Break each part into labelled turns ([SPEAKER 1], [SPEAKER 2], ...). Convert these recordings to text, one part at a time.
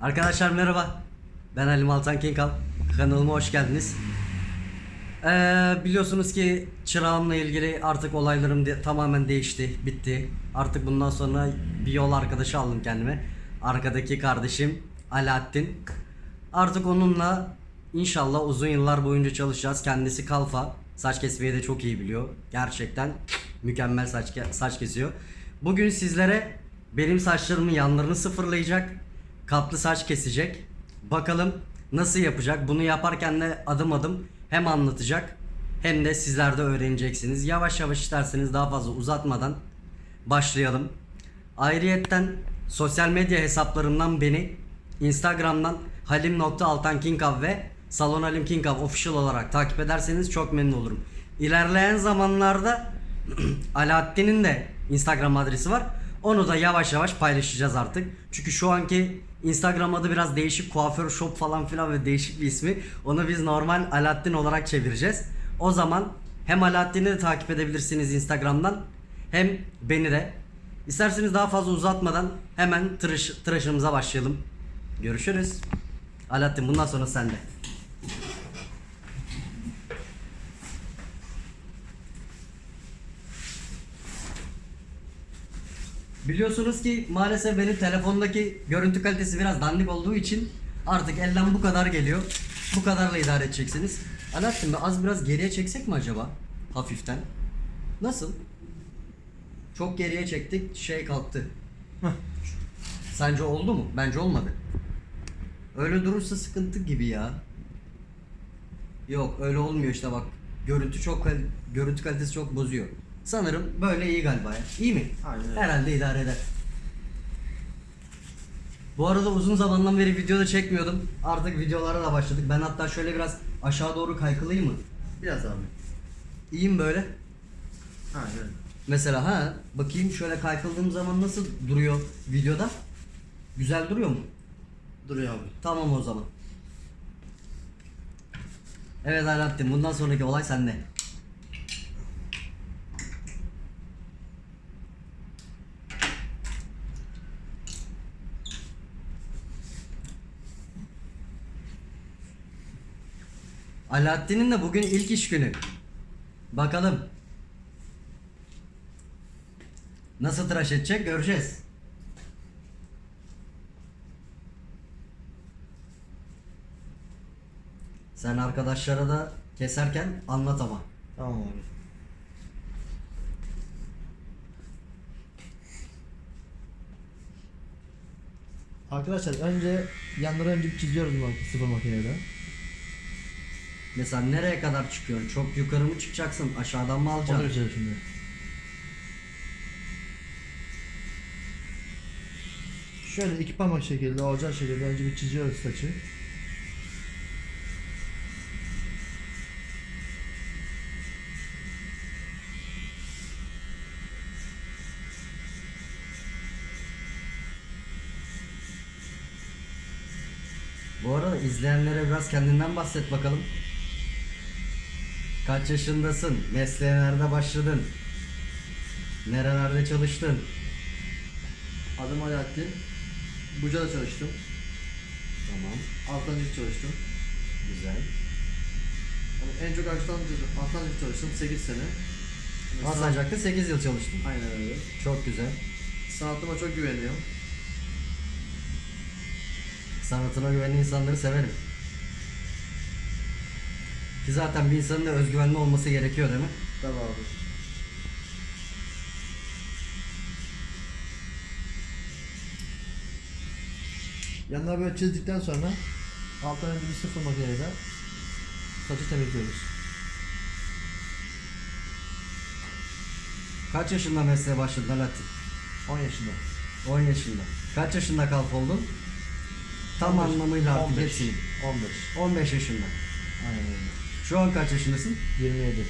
[SPEAKER 1] Arkadaşlar merhaba. Ben Halim Altan Kinkal. Kanalıma hoş geldiniz. Ee, biliyorsunuz ki çırağımla ilgili artık olaylarım de- tamamen değişti, bitti. Artık bundan sonra bir yol arkadaşı aldım kendime. Arkadaki kardeşim Alaaddin. Artık onunla inşallah uzun yıllar boyunca çalışacağız. Kendisi kalfa. Saç kesmeyi de çok iyi biliyor. Gerçekten mükemmel saç saç kesiyor. Bugün sizlere benim saçlarımın yanlarını sıfırlayacak. Katlı saç kesecek. Bakalım nasıl yapacak? Bunu yaparken de adım adım hem anlatacak hem de sizler de öğreneceksiniz. Yavaş yavaş isterseniz daha fazla uzatmadan başlayalım. Ayrıyetten sosyal medya hesaplarımdan beni Instagram'dan halim.altankinkav ve Salon official olarak takip ederseniz çok memnun olurum. İlerleyen zamanlarda Alaaddin'in de Instagram adresi var. Onu da yavaş yavaş paylaşacağız artık. Çünkü şu anki Instagram adı biraz değişik kuaför shop falan filan ve değişik bir ismi. Onu biz normal Alaaddin olarak çevireceğiz. O zaman hem Alaaddin'i de takip edebilirsiniz Instagram'dan hem beni de. İsterseniz daha fazla uzatmadan hemen tıraş, tıraşımıza başlayalım. Görüşürüz. Alaaddin bundan sonra sende. Biliyorsunuz ki maalesef benim telefondaki görüntü kalitesi biraz dandik olduğu için artık elden bu kadar geliyor. Bu kadarla idare edeceksiniz. Alaaddin az biraz geriye çeksek mi acaba? Hafiften. Nasıl? Çok geriye çektik şey kalktı. Sence oldu mu? Bence olmadı. Öyle durursa sıkıntı gibi ya. Yok öyle olmuyor işte bak. Görüntü çok görüntü kalitesi çok bozuyor. Sanırım böyle iyi galiba ya. İyi mi?
[SPEAKER 2] Aynen.
[SPEAKER 1] Herhalde idare eder. Bu arada uzun zamandan beri video da çekmiyordum. Artık videolara da başladık. Ben hatta şöyle biraz aşağı doğru kaykılayım mı?
[SPEAKER 2] Biraz abi.
[SPEAKER 1] İyiyim böyle.
[SPEAKER 2] Aynen.
[SPEAKER 1] Mesela ha bakayım şöyle kaykıldığım zaman nasıl duruyor videoda? Güzel duruyor mu?
[SPEAKER 2] Duruyor abi.
[SPEAKER 1] Tamam o zaman. Evet Alaaddin bundan sonraki olay sende. Alaaddin'in de bugün ilk iş günü. Bakalım. Nasıl tıraş edecek göreceğiz. Sen arkadaşlara da keserken anlat ama.
[SPEAKER 2] Tamam abi. Arkadaşlar önce yanları önce çiziyoruz bu sıfır makinede.
[SPEAKER 1] Mesela nereye kadar çıkıyorsun? Çok yukarı mı çıkacaksın? Aşağıdan mı
[SPEAKER 2] Onu
[SPEAKER 1] alacaksın?
[SPEAKER 2] ölçeceğiz şimdi. Şöyle iki parmak şekilde olacak şekilde önce bir çiziyoruz saçı.
[SPEAKER 1] Bu arada izleyenlere biraz kendinden bahset bakalım. Kaç yaşındasın? Mesleğe nerede başladın? Nerelerde çalıştın?
[SPEAKER 2] Adım Alaaddin. Buca'da çalıştım.
[SPEAKER 1] Tamam.
[SPEAKER 2] Altancık çalıştım.
[SPEAKER 1] Güzel.
[SPEAKER 2] Ama en çok Altancık, Altancık çalıştım 8 sene.
[SPEAKER 1] Alsancak'ta 8 yıl çalıştın.
[SPEAKER 2] Aynen öyle.
[SPEAKER 1] Çok güzel.
[SPEAKER 2] Sanatıma çok güveniyorum.
[SPEAKER 1] Sanatına güvenen insanları severim. Ki zaten bir insanın da özgüvenli olması gerekiyor değil mi?
[SPEAKER 2] Tabii abi. Yanlara böyle çizdikten sonra alttan önce bir sıfır makineyle saçı temizliyoruz.
[SPEAKER 1] Kaç yaşında mesleğe başladın Alaaddin?
[SPEAKER 2] 10 yaşında.
[SPEAKER 1] 10 yaşında. Kaç yaşında kalf oldun? Tam
[SPEAKER 2] 15,
[SPEAKER 1] anlamıyla artık
[SPEAKER 2] 15,
[SPEAKER 1] hepsini.
[SPEAKER 2] 15.
[SPEAKER 1] 15 yaşında.
[SPEAKER 2] Aynen öyle.
[SPEAKER 1] Şu an kaç yaşındasın?
[SPEAKER 2] 27.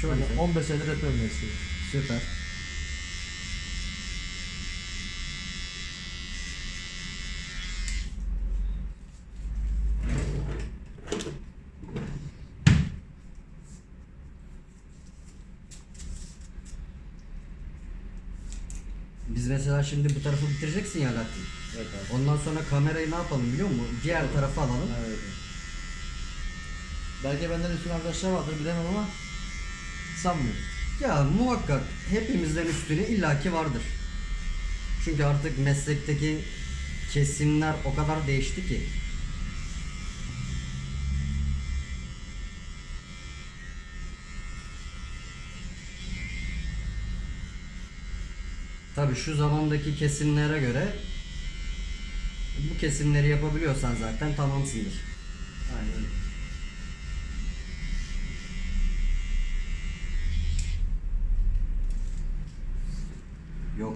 [SPEAKER 1] Çok
[SPEAKER 2] Yani
[SPEAKER 1] güzel.
[SPEAKER 2] 15 senedir yapıyorum mesleği.
[SPEAKER 1] Süper. Biz mesela şimdi bu tarafı bitireceksin ya Alaaddin.
[SPEAKER 2] Evet abi.
[SPEAKER 1] Ondan sonra kamerayı ne yapalım biliyor musun? Diğer tarafa alalım.
[SPEAKER 2] Evet. Belki benden üstün arkadaşlar vardır bilemem ama sanmıyorum.
[SPEAKER 1] Ya muhakkak hepimizden üstüne illaki vardır. Çünkü artık meslekteki kesimler o kadar değişti ki. Tabii şu zamandaki kesimlere göre bu kesimleri yapabiliyorsan zaten tamamsındır.
[SPEAKER 2] Aynen öyle.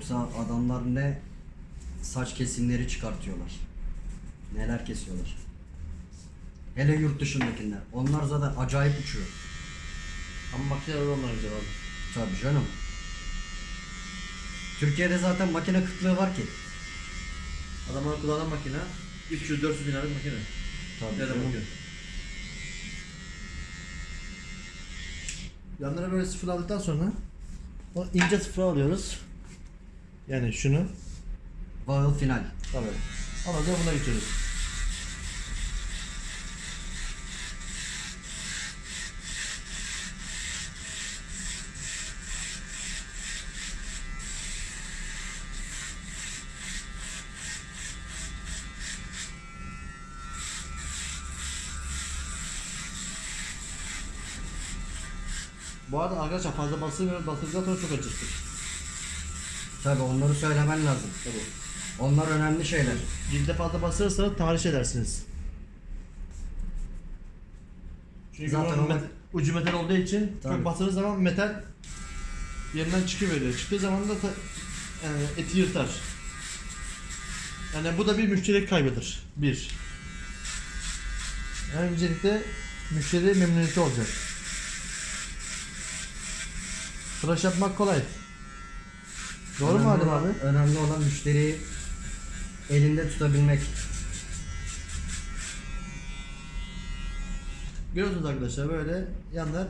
[SPEAKER 1] Yoksa adamlar ne saç kesimleri çıkartıyorlar. Neler kesiyorlar. Hele yurt dışındakiler. Onlar zaten acayip uçuyor.
[SPEAKER 2] Ama makineler onlar güzel abi.
[SPEAKER 1] Tabii canım. Türkiye'de zaten makine kıtlığı var ki.
[SPEAKER 2] Adamlar kullanan makine 300-400 bin liralık makine.
[SPEAKER 1] Tabii
[SPEAKER 2] Nereden
[SPEAKER 1] canım.
[SPEAKER 2] bakıyor? Yanlara böyle sıfır aldıktan sonra o ince sıfır alıyoruz. Yani şunu.
[SPEAKER 1] Bağıl final.
[SPEAKER 2] Tabii. Ondan sonra buna geçiyoruz. Bu arada arkadaşlar fazla basılmıyor. Basıldıktan sonra çok acıtır.
[SPEAKER 1] Tabii onları söylemen lazım.
[SPEAKER 2] Tabii.
[SPEAKER 1] Onlar önemli şeyler.
[SPEAKER 2] Cilde fazla basırsa tahriş edersiniz. Çünkü
[SPEAKER 1] Zaten o-
[SPEAKER 2] met- ucu metal olduğu için
[SPEAKER 1] Tabii.
[SPEAKER 2] çok basıldığı zaman metal yerinden çıkıveriyor. Çıktığı zaman da ta- yani eti yırtar. Yani bu da bir müşteri kaybıdır. Bir. Yani öncelikle müşteri memnuniyeti olacak. Tıraş yapmak kolay. Doğru mu
[SPEAKER 1] Önemli
[SPEAKER 2] Adem
[SPEAKER 1] olan-
[SPEAKER 2] abi?
[SPEAKER 1] Önemli olan müşteriyi elinde tutabilmek.
[SPEAKER 2] Görüyorsunuz arkadaşlar böyle yanlar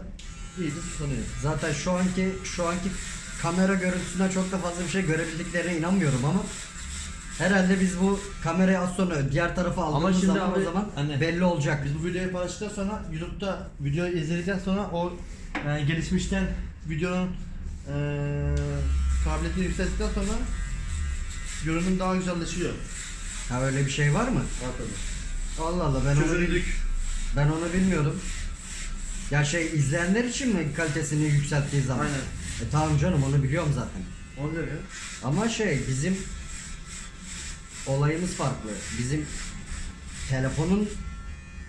[SPEAKER 2] iyice tutanıyor.
[SPEAKER 1] Zaten şu anki şu anki kamera görüntüsünden çok da fazla bir şey görebildiklerine inanmıyorum ama herhalde biz bu kamerayı az sonra diğer tarafa aldığımız
[SPEAKER 2] şimdi
[SPEAKER 1] zaman
[SPEAKER 2] abi,
[SPEAKER 1] o zaman
[SPEAKER 2] hani-
[SPEAKER 1] belli olacak.
[SPEAKER 2] Biz bu videoyu paylaştıktan sonra YouTube'da videoyu izledikten sonra o yani gelişmişten videonun eee kabiliyetini yükselttikten sonra görünüm daha güzelleşiyor.
[SPEAKER 1] Ha öyle bir şey var mı?
[SPEAKER 2] Var tabii.
[SPEAKER 1] Allah Allah ben onu, bil- ben onu bilmiyordum. Ya şey izleyenler için mi kalitesini yükselttiği zaman?
[SPEAKER 2] Aynen.
[SPEAKER 1] E tamam canım onu biliyorum zaten.
[SPEAKER 2] Onu diyor ya.
[SPEAKER 1] Ama şey bizim olayımız farklı. Bizim telefonun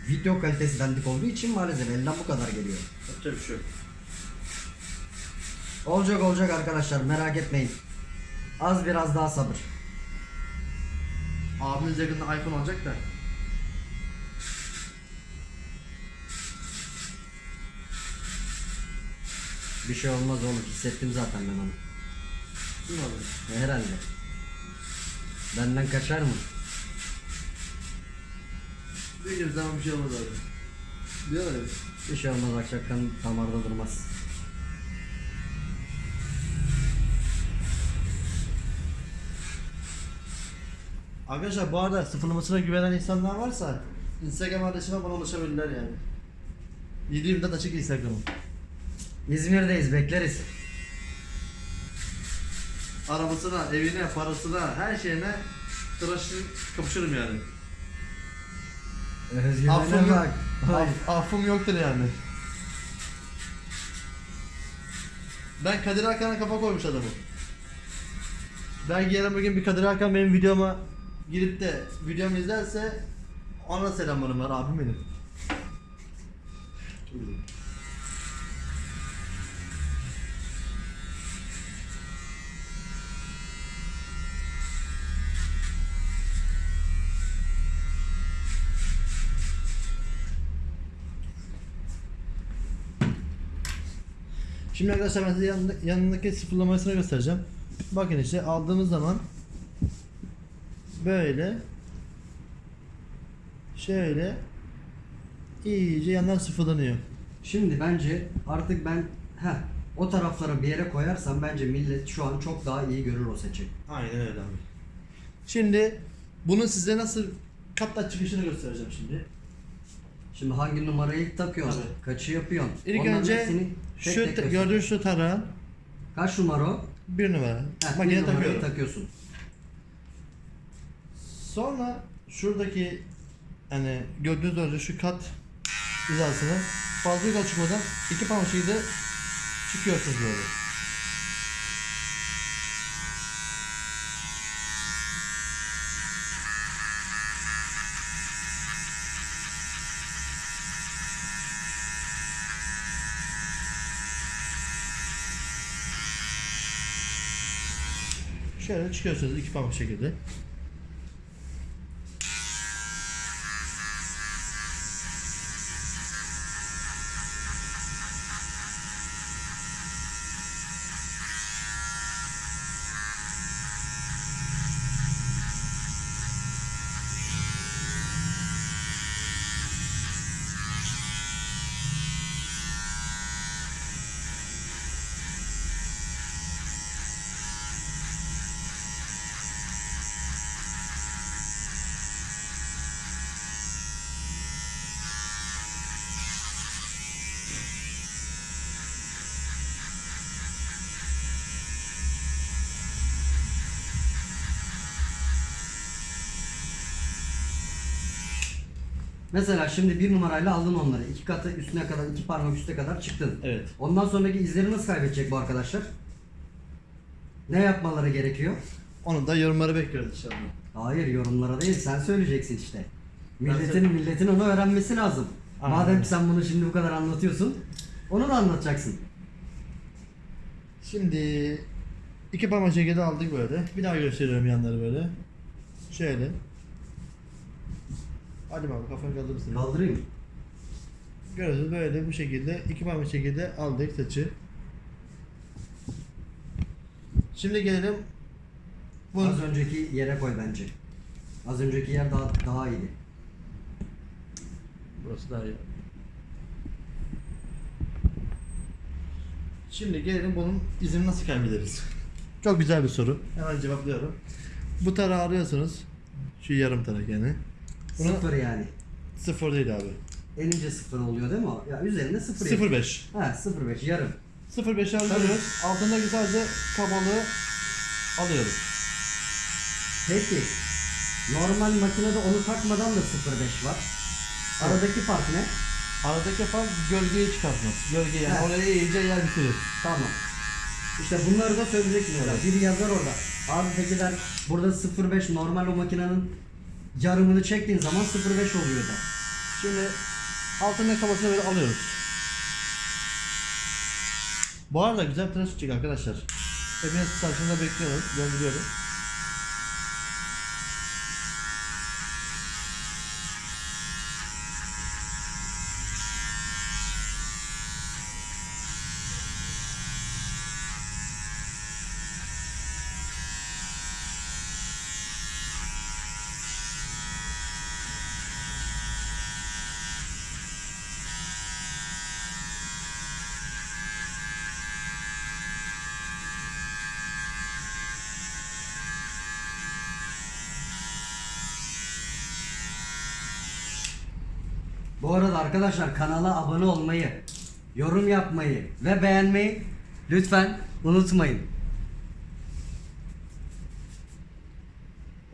[SPEAKER 1] video kalitesi dandik olduğu için maalesef elden bu kadar geliyor.
[SPEAKER 2] Yapacak bir şey yok.
[SPEAKER 1] Olacak olacak arkadaşlar merak etmeyin. Az biraz daha sabır.
[SPEAKER 2] Abimiz yakında iPhone alacak da.
[SPEAKER 1] Bir şey olmaz oğlum hissettim zaten ben onu.
[SPEAKER 2] Kim alacak?
[SPEAKER 1] E, herhalde. Benden kaçar mı?
[SPEAKER 2] Bir zaman bir şey olmaz abi. Diyorlar ya.
[SPEAKER 1] Bir şey olmaz akşaktan damarda durmaz.
[SPEAKER 2] Arkadaşlar bu arada sıfırlamasına güvenen insanlar varsa Instagram adresime bana ulaşabilirler yani. 724 açık Instagram'ım.
[SPEAKER 1] İzmir'deyiz bekleriz.
[SPEAKER 2] Arabasına, evine, parasına, her şeyine tıraşı kapışırım yani.
[SPEAKER 1] Özgürlüğüne
[SPEAKER 2] Affım, yok,
[SPEAKER 1] bak.
[SPEAKER 2] Aff, affım yoktur yani. Ben Kadir Hakan'a kafa koymuş adamım. Belki yarın bugün bir Kadir Hakan benim videoma girip de videomu izlerse ona selamlarım var abim benim. Şimdi arkadaşlar ben size yanında, yanındaki sıfırlamasını göstereceğim. Bakın işte aldığımız zaman böyle şöyle iyice yanlar sıfırlanıyor.
[SPEAKER 1] Şimdi bence artık ben heh, o tarafları bir yere koyarsam bence millet şu an çok daha iyi görür o seçi.
[SPEAKER 2] Aynen öyle abi. Şimdi Bunun size nasıl katla çıkışını göstereceğim şimdi.
[SPEAKER 1] Şimdi hangi numarayı takıyorsun?
[SPEAKER 2] Tabii.
[SPEAKER 1] Kaçı yapıyorsun?
[SPEAKER 2] İlk
[SPEAKER 1] Onların
[SPEAKER 2] önce
[SPEAKER 1] hepsini tek
[SPEAKER 2] şu
[SPEAKER 1] tek göster.
[SPEAKER 2] gördüğünüz şu tarağın
[SPEAKER 1] Kaç numara o?
[SPEAKER 2] bir numara.
[SPEAKER 1] Heh, bir numarayı
[SPEAKER 2] takıyorum.
[SPEAKER 1] takıyorsun.
[SPEAKER 2] Sonra şuradaki hani gördüğünüz önce şu kat hizasını fazla yukarı çıkmadan iki parmak şekilde çıkıyorsunuz böyle. Şöyle çıkıyorsunuz iki parmak şekilde.
[SPEAKER 1] Mesela şimdi bir numarayla aldın onları. iki katı üstüne kadar, iki parmak üstüne kadar çıktın.
[SPEAKER 2] Evet.
[SPEAKER 1] Ondan sonraki izleri nasıl kaybedecek bu arkadaşlar? Ne yapmaları gerekiyor?
[SPEAKER 2] Onu da yorumları bekliyoruz inşallah.
[SPEAKER 1] Hayır yorumlara değil sen söyleyeceksin işte. Milletin milletin onu öğrenmesi lazım.
[SPEAKER 2] Aynen.
[SPEAKER 1] Madem ki sen bunu şimdi bu kadar anlatıyorsun, onu da anlatacaksın.
[SPEAKER 2] Şimdi iki parmak şekilde aldık böyle. Bir daha gösteriyorum yanları böyle. Şöyle. Hadi bakalım kafanı kaldırırsın.
[SPEAKER 1] Kaldırayım.
[SPEAKER 2] Görüyorsunuz böyle bu şekilde iki parmak şekilde aldık saçı. Şimdi gelelim bu
[SPEAKER 1] Az önceki yere koy bence. Az önceki yer daha daha iyiydi.
[SPEAKER 2] Burası daha iyi. Şimdi gelelim bunun izini nasıl kaybederiz? Çok güzel bir soru. Hemen cevaplıyorum. Bu tarağı arıyorsunuz. Şu yarım tarak yani. Bunu
[SPEAKER 1] Sıfır yani.
[SPEAKER 2] sıfır değil abi.
[SPEAKER 1] Elince sıfır oluyor değil mi? Ya üzerinde sıfır. yazıyor.
[SPEAKER 2] 05.
[SPEAKER 1] Ha 05 yarım.
[SPEAKER 2] 05'i alıyoruz. Altındaki sadece kabalığı alıyoruz.
[SPEAKER 1] Peki. Normal makinede onu takmadan da 05 var. Aradaki fark ne?
[SPEAKER 2] Aradaki fark gölgeyi çıkartmak. Gölge yani
[SPEAKER 1] Heh.
[SPEAKER 2] oraya iyice yer bitirir.
[SPEAKER 1] Tamam. İşte bunları da söyleyeceksin orada. Biri yazar orada. Abi peki der burada 05 normal o makinenin yarımını çektiğin zaman 05 oluyor da.
[SPEAKER 2] Şimdi altındaki kabasını böyle alıyoruz. Bu arada güzel tıraş çıkacak arkadaşlar. Hepiniz saçında bekliyoruz. Ben
[SPEAKER 1] Bu arada arkadaşlar kanala abone olmayı, yorum yapmayı ve beğenmeyi lütfen unutmayın.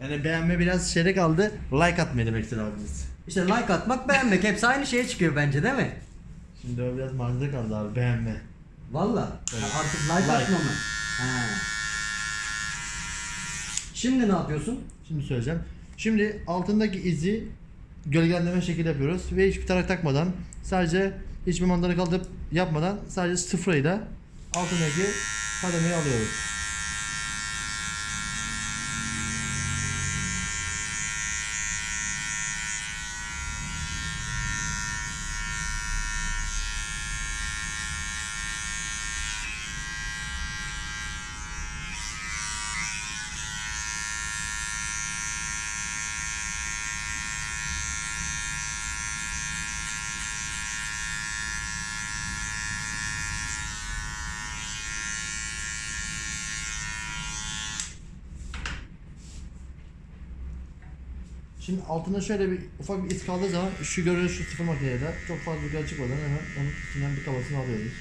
[SPEAKER 2] Yani beğenme biraz şeyde kaldı. Like atmayı demektir abimiz.
[SPEAKER 1] İşte like atmak beğenmek hepsi aynı şeye çıkıyor bence değil mi?
[SPEAKER 2] Şimdi o biraz marjada kaldı abi beğenme.
[SPEAKER 1] Valla.
[SPEAKER 2] Evet.
[SPEAKER 1] Artık like,
[SPEAKER 2] Like.
[SPEAKER 1] atma mı? Ha. Şimdi ne yapıyorsun?
[SPEAKER 2] Şimdi söyleyeceğim. Şimdi altındaki izi gölgelendirme şekilde yapıyoruz ve hiçbir tarak takmadan sadece hiçbir mandala kaldırıp yapmadan sadece sıfırıyla altındaki kademeyi alıyoruz. Altında şöyle bir ufak bir iz kaldığı zaman şu görünüş şu sıfır makinede çok fazla yukarı çıkmadan hemen onun üstünden bir kabasını alıyoruz.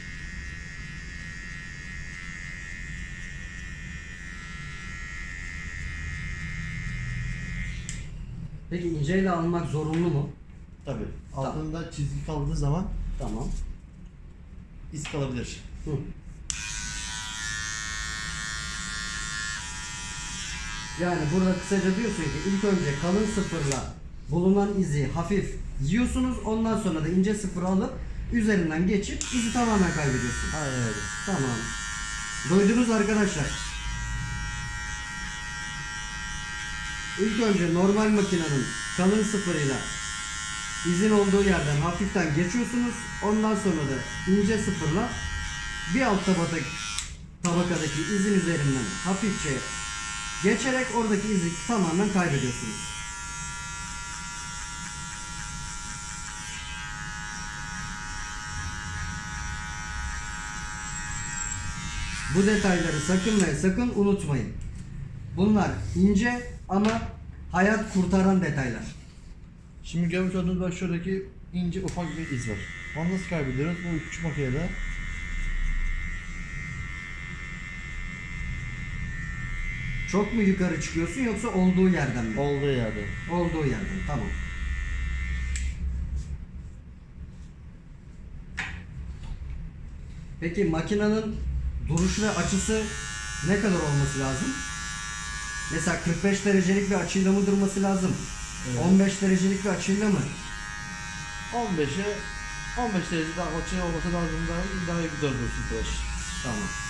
[SPEAKER 1] Peki inceyle almak zorunlu mu?
[SPEAKER 2] Tabi. Altında çizgi kaldığı zaman
[SPEAKER 1] Tamam.
[SPEAKER 2] iz kalabilir.
[SPEAKER 1] Hı. Yani burada kısaca diyorsun ki ilk önce kalın sıfırla bulunan izi hafif yiyorsunuz ondan sonra da ince sıfırı alıp üzerinden geçip izi tamamen kaybediyorsun.
[SPEAKER 2] Aynen öyle.
[SPEAKER 1] Tamam. Duydunuz arkadaşlar. İlk önce normal makinenin kalın sıfırıyla izin olduğu yerden hafiften geçiyorsunuz. Ondan sonra da ince sıfırla bir alt tabaka, tabakadaki izin üzerinden hafifçe geçerek oradaki izi tamamen kaybediyorsunuz. Bu detayları sakın ve sakın unutmayın. Bunlar ince ama hayat kurtaran detaylar.
[SPEAKER 2] Şimdi görmüş olduğunuz bak şuradaki ince ufak bir iz var. Onu nasıl kaybediyoruz? Bu küçük makinede
[SPEAKER 1] Çok mu yukarı çıkıyorsun yoksa olduğu yerden mi?
[SPEAKER 2] olduğu yerde.
[SPEAKER 1] Olduğu yerden tamam. Peki makinenin duruş ve açısı ne kadar olması lazım? Mesela 45 derecelik bir açıyla mı durması lazım?
[SPEAKER 2] Evet.
[SPEAKER 1] 15 derecelik bir açıyla mı?
[SPEAKER 2] 15'e 15 derece daha açı olması lazım daha, daha güzel dursun tıraş.
[SPEAKER 1] Tamam.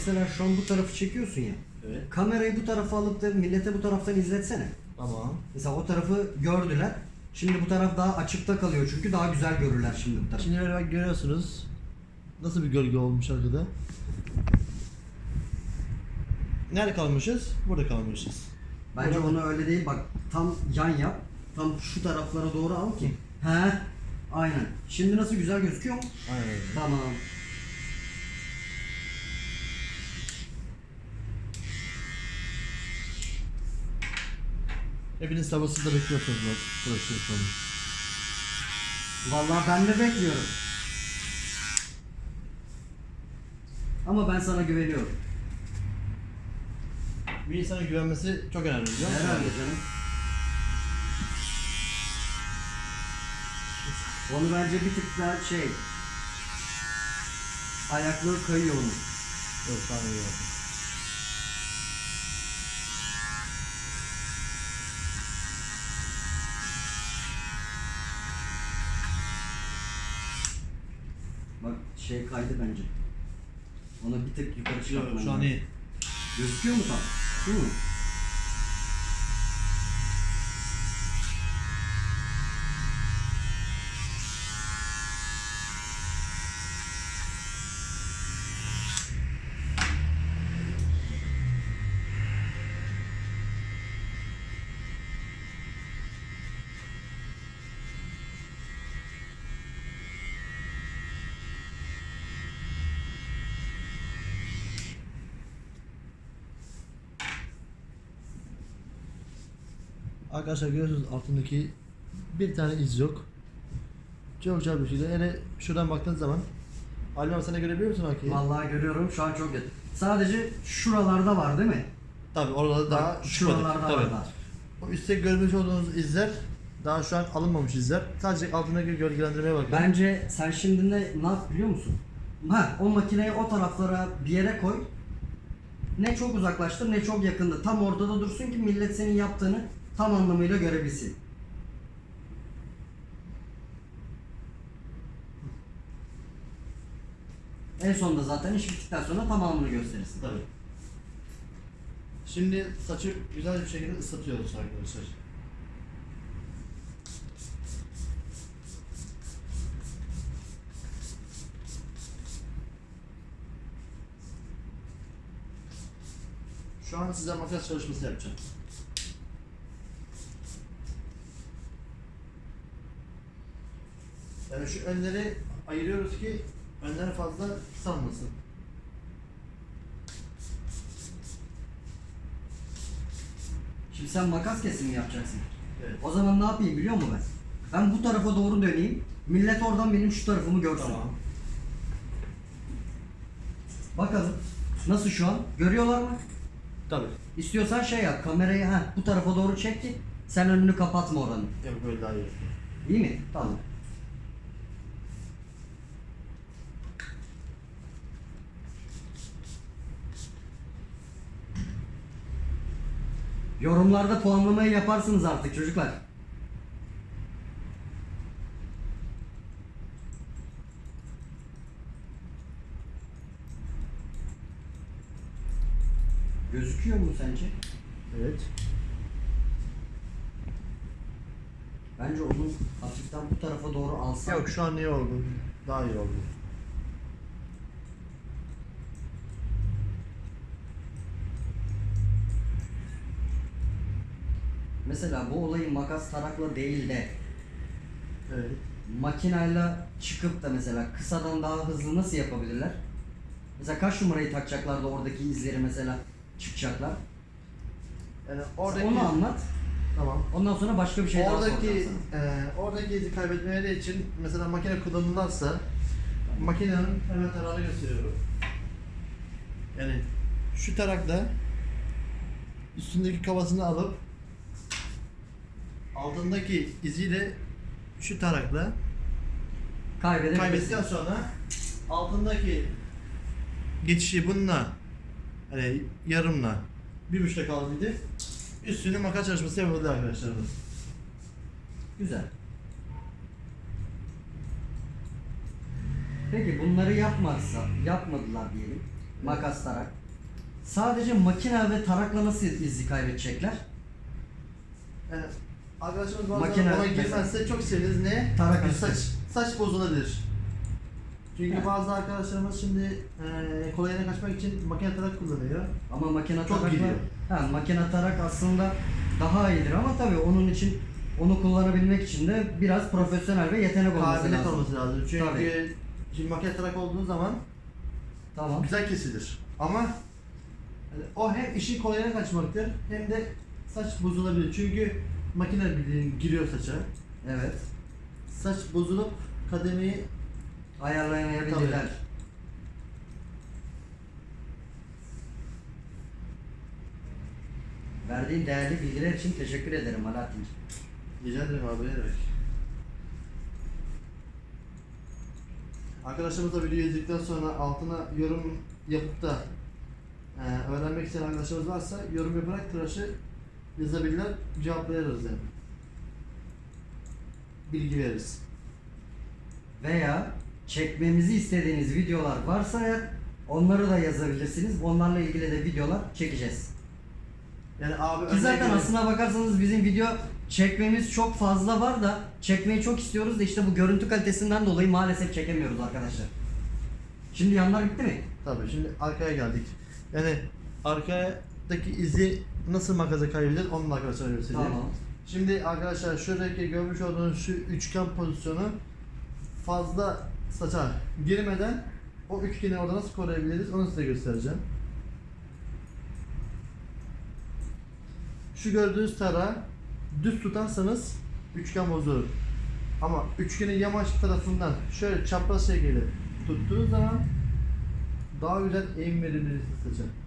[SPEAKER 1] Mesela şu an bu tarafı çekiyorsun ya.
[SPEAKER 2] Evet.
[SPEAKER 1] Kamerayı bu tarafa alıp da millete bu taraftan izletsene.
[SPEAKER 2] Tamam.
[SPEAKER 1] Mesela o tarafı gördüler. Şimdi bu taraf daha açıkta kalıyor çünkü daha güzel görürler şimdi bu taraf.
[SPEAKER 2] Şimdi böyle bak görüyorsunuz. Nasıl bir gölge olmuş arkada. Nerede kalmışız? Burada kalmışız.
[SPEAKER 1] Bence onu öyle değil bak tam yan yap. Tam şu taraflara doğru al ki. He. Aynen. Şimdi nasıl güzel gözüküyor mu?
[SPEAKER 2] Aynen.
[SPEAKER 1] Tamam.
[SPEAKER 2] Hepiniz sabırsızla bekliyorsunuz. Burası yapalım.
[SPEAKER 1] Vallahi ben de bekliyorum. Ama ben sana güveniyorum.
[SPEAKER 2] Bir insana güvenmesi çok önemli biliyor musun?
[SPEAKER 1] Herhalde canım. Onu bence bir tık daha şey ayaklığı kayıyor onun.
[SPEAKER 2] Yok tamam
[SPEAKER 1] şey kaydı bence. Onu bir tık yukarı
[SPEAKER 2] Yok
[SPEAKER 1] çıkartman
[SPEAKER 2] şu an
[SPEAKER 1] lazım.
[SPEAKER 2] iyi.
[SPEAKER 1] Gözüküyor mu tam? Şu mu?
[SPEAKER 2] Arkadaşlar görüyorsunuz altındaki bir tane iz yok. Çok güzel bir şekilde. Yani şuradan baktığın zaman Ali abi sen de görebiliyor musun Hakkı'yı?
[SPEAKER 1] Vallahi görüyorum şu an çok net. Sadece şuralarda var değil mi?
[SPEAKER 2] Tabii orada daha
[SPEAKER 1] Bak,
[SPEAKER 2] çıkmadık.
[SPEAKER 1] şuralarda
[SPEAKER 2] Tabii.
[SPEAKER 1] var daha.
[SPEAKER 2] O üstte görmüş olduğunuz izler Daha şu an alınmamış izler. Sadece altındaki gölgelendirmeye bakın.
[SPEAKER 1] Bence sen şimdi ne, ne yap biliyor musun? Ha, o makineyi o taraflara bir yere koy. Ne çok uzaklaştır ne çok yakında. Tam ortada dursun ki millet senin yaptığını tam anlamıyla görebilsin. En sonunda zaten iş bittikten sonra tamamını gösterirsin.
[SPEAKER 2] Tabii. Şimdi saçı güzel bir şekilde ıslatıyoruz arkadaşlar. Şu an size makas çalışması yapacağım. Yani şu önleri ayırıyoruz ki önler fazla salmasın.
[SPEAKER 1] Şimdi sen makas kesimi yapacaksın.
[SPEAKER 2] Evet.
[SPEAKER 1] O zaman ne yapayım biliyor musun ben? Ben bu tarafa doğru döneyim. Millet oradan benim şu tarafımı görsün.
[SPEAKER 2] Tamam.
[SPEAKER 1] Bakalım. Nasıl şu an? Görüyorlar mı?
[SPEAKER 2] Tabii.
[SPEAKER 1] İstiyorsan şey yap. Kamerayı ha bu tarafa doğru çek ki sen önünü kapatma oranın.
[SPEAKER 2] Yok böyle daha iyi.
[SPEAKER 1] İyi mi? Tamam. Yorumlarda puanlamayı yaparsınız artık çocuklar. Gözüküyor mu sence?
[SPEAKER 2] Evet.
[SPEAKER 1] Bence onu hafiften bu tarafa doğru alsan.
[SPEAKER 2] Yok şu an iyi oldu. Daha iyi oldu.
[SPEAKER 1] Mesela bu olayı makas tarakla değil de
[SPEAKER 2] Evet.
[SPEAKER 1] makinayla çıkıp da mesela kısadan daha hızlı nasıl yapabilirler? Mesela kaç numarayı takacaklar da oradaki izleri mesela çıkacaklar?
[SPEAKER 2] Yani oradaki
[SPEAKER 1] Onu anlat.
[SPEAKER 2] tamam.
[SPEAKER 1] Ondan sonra başka bir şey daha
[SPEAKER 2] oradaki
[SPEAKER 1] soracağım sana.
[SPEAKER 2] e, oradaki izi kaybetmeleri için mesela makine kullanılırsa makinenin hemen tarağını gösteriyorum. Yani şu tarakla üstündeki kafasını alıp altındaki iziyle şu tarakla kaybettikten sonra altındaki geçişi bununla hani yarımla bir buçukta kaldıydı. Üstüne makas çalışması yapıldı arkadaşlar.
[SPEAKER 1] Güzel. Peki bunları yapmazsa, yapmadılar diyelim. Makas tarak. Sadece makine ve tarakla nasıl izi kaybedecekler?
[SPEAKER 2] Yani arkadaşımız bazen
[SPEAKER 1] Makine
[SPEAKER 2] ona
[SPEAKER 1] mesela.
[SPEAKER 2] girmezse çok seviniz. Ne?
[SPEAKER 1] Tarak
[SPEAKER 2] Yani
[SPEAKER 1] üstü.
[SPEAKER 2] saç, saç bozulabilir. Çünkü
[SPEAKER 1] Ha.
[SPEAKER 2] bazı arkadaşlarımız şimdi e, kolayına kaçmak için makine tarak kullanıyor.
[SPEAKER 1] Ama makine
[SPEAKER 2] Çok
[SPEAKER 1] tarakla,
[SPEAKER 2] gidiyor.
[SPEAKER 1] ha, makine tarak aslında daha iyidir ama tabii onun için onu kullanabilmek için de biraz profesyonel ve yetenek olması
[SPEAKER 2] Kabiliyet
[SPEAKER 1] lazım.
[SPEAKER 2] olması lazım. Çünkü
[SPEAKER 1] Tabii.
[SPEAKER 2] şimdi makine tarak olduğu zaman
[SPEAKER 1] Tamam.
[SPEAKER 2] güzel kesilir. Ama yani o hem işin kolayına kaçmaktır hem de saç bozulabilir. Çünkü makine giriyor saça.
[SPEAKER 1] Evet.
[SPEAKER 2] Saç bozulup kademeyi
[SPEAKER 1] Ayarlayamayabilirler. Verdiğin değerli bilgiler için teşekkür ederim Alaaddin'ciğim.
[SPEAKER 2] Rica ederim abi ne demek. Arkadaşlarımız da videoyu izledikten sonra altına yorum yapıp da e, öğrenmek isteyen arkadaşlarımız varsa yorum yaparak tıraşı yazabilirler, cevaplayarız yani. Bilgi veririz.
[SPEAKER 1] Veya çekmemizi istediğiniz videolar varsa eğer onları da yazabilirsiniz. Onlarla ilgili de videolar çekeceğiz.
[SPEAKER 2] Yani abi
[SPEAKER 1] Ki zaten aslına bakarsanız bizim video çekmemiz çok fazla var da çekmeyi çok istiyoruz da işte bu görüntü kalitesinden dolayı maalesef çekemiyoruz arkadaşlar. Şimdi yanlar bitti mi?
[SPEAKER 2] Tabii şimdi arkaya geldik. Yani arkadaki izi nasıl makaza kaybedilir onu da arkadaşlar göstereyim.
[SPEAKER 1] Tamam.
[SPEAKER 2] Şimdi arkadaşlar şuradaki görmüş olduğunuz şu üçgen pozisyonu fazla saça girmeden o üçgeni orada nasıl koruyabiliriz onu size göstereceğim. Şu gördüğünüz tara düz tutarsanız üçgen bozulur. Ama üçgenin yamaç tarafından şöyle çapraz şekilde tuttuğunuz zaman daha güzel eğim verebilirsiniz saça.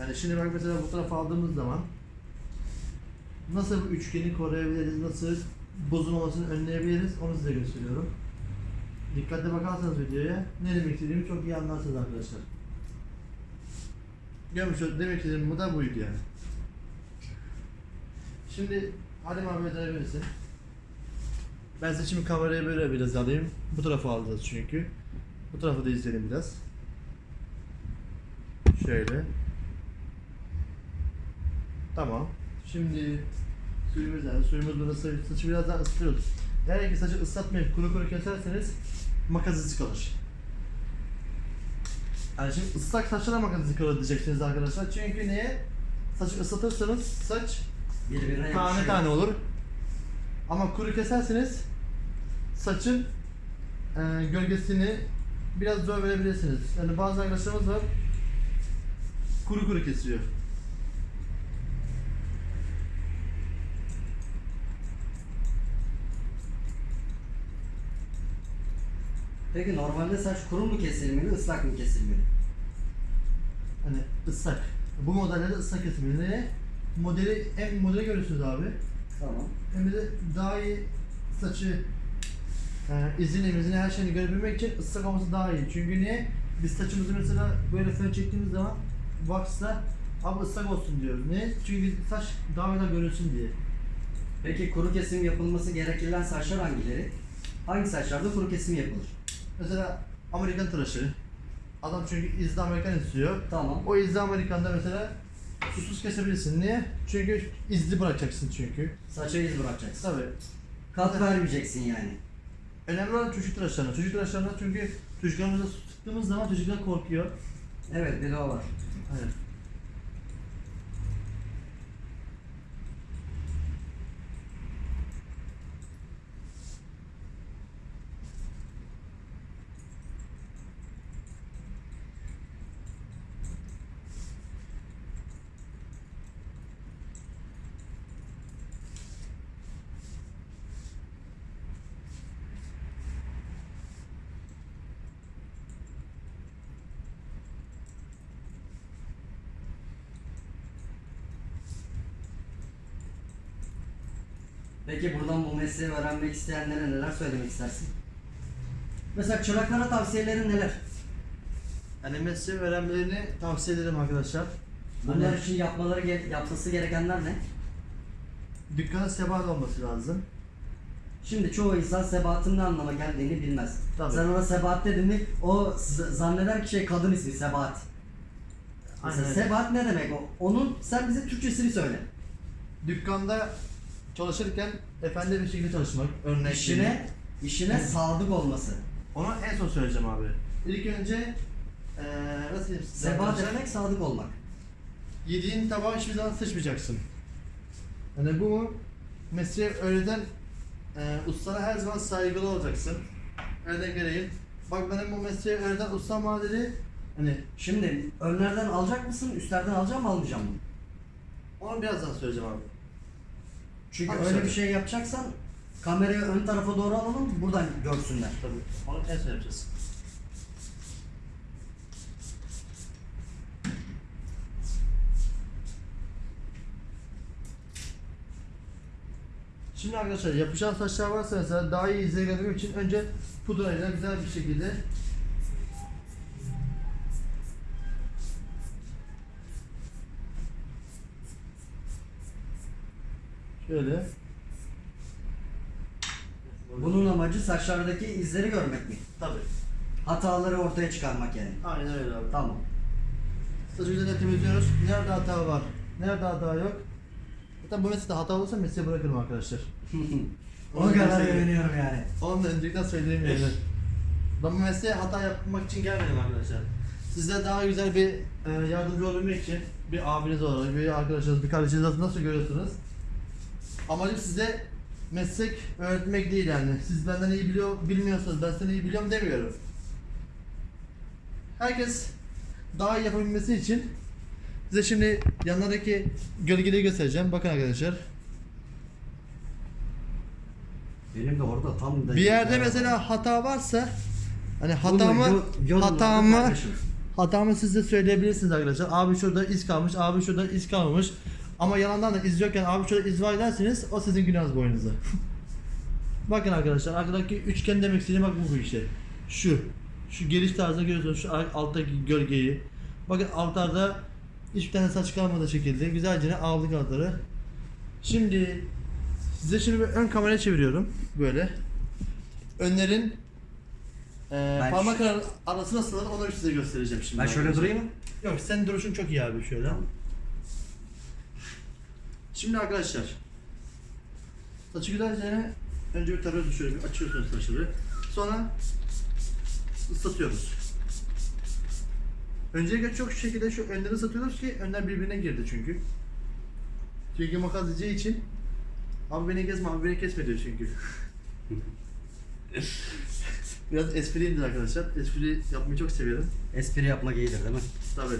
[SPEAKER 2] Yani şimdi bak mesela bu tarafa aldığımız zaman nasıl üçgeni koruyabiliriz, nasıl bozulmamasını önleyebiliriz onu size gösteriyorum. Dikkatli bakarsanız videoya ne demek istediğimi çok iyi anlarsınız arkadaşlar. Görmüş demek istediğim bu da buydu yani. Şimdi Halim abi dönebilirsin. Ben size şimdi kamerayı böyle biraz alayım. Bu tarafa alacağız çünkü. Bu tarafı da izleyelim biraz. Şöyle. Tamam. Şimdi suyumuz nerede? Suyumuz burası. Saçı biraz daha ısıtıyoruz. Eğer ki saçı ıslatmayıp kuru kuru keserseniz makas izi kalır. Yani şimdi ıslak saçlara makas izi kalır diyeceksiniz arkadaşlar. Çünkü niye? Saçı ıslatırsanız saç
[SPEAKER 1] Birbirine
[SPEAKER 2] tane
[SPEAKER 1] yapışıyor.
[SPEAKER 2] tane olur. Ama kuru keserseniz saçın e, gölgesini biraz zor verebilirsiniz. Yani bazı arkadaşlarımız var kuru kuru kesiyor.
[SPEAKER 1] Peki normalde saç kuru mu kesilmeli, ıslak mı kesilmeli?
[SPEAKER 2] Hani ıslak. Bu modellerde ıslak kesilmeli. Modeli hem modeli görüyorsunuz abi.
[SPEAKER 1] Tamam.
[SPEAKER 2] Hem de daha iyi saçı e, izini, izini her şeyini görebilmek için ıslak olması daha iyi. Çünkü niye? Biz saçımızı mesela böyle fön çektiğimiz zaman waxla abi ıslak olsun diyoruz. Niye? Çünkü saç daha güzel görünsün diye.
[SPEAKER 1] Peki kuru kesim yapılması gerekilen saçlar hangileri? Hangi saçlarda kuru kesim yapılır?
[SPEAKER 2] Mesela Amerikan tıraşı. Adam çünkü izli Amerikan istiyor.
[SPEAKER 1] Tamam.
[SPEAKER 2] O izli Amerikan'da mesela susuz kesebilirsin. Niye? Çünkü izli bırakacaksın çünkü.
[SPEAKER 1] Saça iz bırakacaksın.
[SPEAKER 2] Tabii.
[SPEAKER 1] Kat vermeyeceksin yani.
[SPEAKER 2] Önemli olan çocuk tıraşlarına. Çocuk tıraşlarına çünkü çocuklarımıza su sıktığımız zaman çocuklar korkuyor.
[SPEAKER 1] Evet bir de o var.
[SPEAKER 2] Aynen.
[SPEAKER 1] Peki buradan bu mesleği öğrenmek isteyenlere neler söylemek istersin? Mesela çıraklara tavsiyelerin neler?
[SPEAKER 2] Yani mesleği öğrenmelerini tavsiye ederim arkadaşlar.
[SPEAKER 1] Bunlar için yapmaları ge- yapması gerekenler ne?
[SPEAKER 2] dükkana sebat olması lazım.
[SPEAKER 1] Şimdi çoğu insan sebatın ne anlama geldiğini bilmez.
[SPEAKER 2] Tabii.
[SPEAKER 1] Sen ona sebat dedin mi o z- zanneder ki şey kadın ismi sebat. Mesela
[SPEAKER 2] Aynen.
[SPEAKER 1] sebat ne demek o? Onun sen bize Türkçesini söyle.
[SPEAKER 2] Dükkanda çalışırken efendi bir şekilde çalışmak. Örnek
[SPEAKER 1] İşine, işine sadık olması.
[SPEAKER 2] Onu en son söyleyeceğim abi. İlk önce eee nasıl diyeyim size
[SPEAKER 1] Sebat
[SPEAKER 2] arkadaşlar?
[SPEAKER 1] demek sadık olmak.
[SPEAKER 2] Yediğin tabağı hiçbir zaman sıçmayacaksın. Yani bu mesleği öğreten e, ustana her zaman saygılı olacaksın. Örnek vereyim. Bak benim bu mesleği öğreten ustam bana dedi. Hani
[SPEAKER 1] Şimdi önlerden alacak mısın, üstlerden alacağım mı almayacağım mı?
[SPEAKER 2] onu birazdan söyleyeceğim abi.
[SPEAKER 1] Çünkü
[SPEAKER 2] Abi
[SPEAKER 1] öyle bir şey yapacaksan kamerayı ön tarafa doğru alalım, buradan görsünler.
[SPEAKER 2] Tabii. Onu son yapacağız. Şimdi arkadaşlar yapışan saçlar varsa mesela daha iyi izleyebilmek için önce pudrayla güzel bir şekilde şöyle
[SPEAKER 1] Bunun amacı saçlardaki izleri görmek mi?
[SPEAKER 2] tabii.
[SPEAKER 1] Hataları ortaya çıkarmak yani.
[SPEAKER 2] Aynen öyle abi.
[SPEAKER 1] Tamam.
[SPEAKER 2] Saçı güzelce temizliyoruz. Nerede hata var? Nerede hata yok? Zaten bu meslekte hata olursa mesleği bırakırım arkadaşlar.
[SPEAKER 1] o kadar güveniyorum yani.
[SPEAKER 2] Onu da öncelikten söyleyeyim yani. Ben bu mesleğe hata yapmak için gelmedim arkadaşlar. Size daha güzel bir e, yardımcı olabilmek için bir abiniz olarak, bir arkadaşınız, bir kardeşiniz nasıl görüyorsunuz? Amacım size meslek öğretmek değil yani. Siz benden iyi biliyor, bilmiyorsanız ben seni iyi biliyorum demiyorum. Herkes daha iyi yapabilmesi için size şimdi yanlardaki gölgeleri göstereceğim. Bakın arkadaşlar.
[SPEAKER 1] Benim de orada tam da
[SPEAKER 2] Bir yerde mesela hata varsa hani hatamı hatamı hatamı siz de söyleyebilirsiniz arkadaşlar. Abi şurada iz kalmış, abi şurada iz kalmamış. Ama yalandan da iz yokken abi şöyle iz var derseniz o sizin günahınız boynunuza. Bakın arkadaşlar arkadaki üçgen demek istediğim bak bu işte. Şu. Şu geliş tarzını görüyorsunuz şu alttaki gölgeyi. Bakın altlarda hiçbir tane saç kalmadığı şekilde güzelce aldık altları. Şimdi size şimdi bir ön kameraya çeviriyorum böyle. Önlerin e,
[SPEAKER 1] Ben
[SPEAKER 2] parmak ar- arası nasıl onu size göstereceğim şimdi.
[SPEAKER 1] Ben şöyle durayım mı?
[SPEAKER 2] Yok senin duruşun çok iyi abi şöyle. Şimdi arkadaşlar saçı güzelce önce bir tarıyorsunuz şöyle bir açıyorsunuz saçları. Sonra ıslatıyoruz. Öncelikle çok şu şekilde şu önleri ıslatıyoruz ki önler birbirine girdi çünkü. Çünkü makas diyeceği için abi beni kesme abi beni kesme diyor çünkü. Biraz espriyimdir arkadaşlar. Espri yapmayı çok severim.
[SPEAKER 1] Espri yapmak iyidir değil mi?
[SPEAKER 2] Tabii.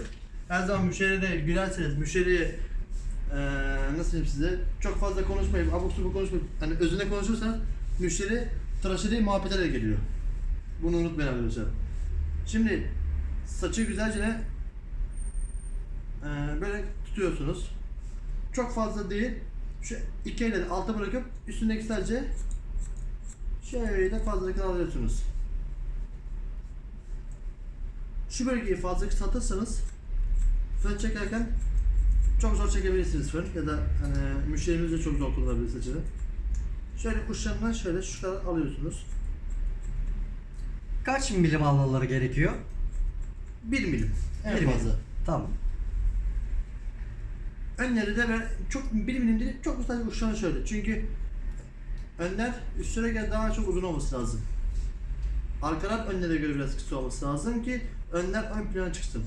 [SPEAKER 2] Her zaman müşteriye gülerseniz, müşteriye eee nasıl diyeyim size çok fazla konuşmayıp, abuk subuk konuşmayıp, hani özünde konuşursanız müşteri tıraşı değil muhabbete de geliyor. Bunu unutmayın arkadaşlar. Şimdi saçı güzelce eee, böyle tutuyorsunuz. Çok fazla değil. Şu iki elle de alta bırakıp üstündeki sadece şöyle fazla alıyorsunuz. Şu bölgeyi fazla kısaltırsanız fön çekerken çok zor çekebilirsiniz fön ya da hani müşterimiz de çok zor kullanabilir saçını. Şöyle uçlarından şöyle şu kadar alıyorsunuz.
[SPEAKER 1] Kaç milim almaları gerekiyor?
[SPEAKER 2] 1 milim en
[SPEAKER 1] Bir milim.
[SPEAKER 2] fazla.
[SPEAKER 1] Tamam.
[SPEAKER 2] Önleri de ben çok 1 milim değil çok sadece uçlarına şöyle. Çünkü önler üstlere göre daha çok uzun olması lazım. Arkalar önlere göre biraz kısa olması lazım ki önler ön plana çıksın.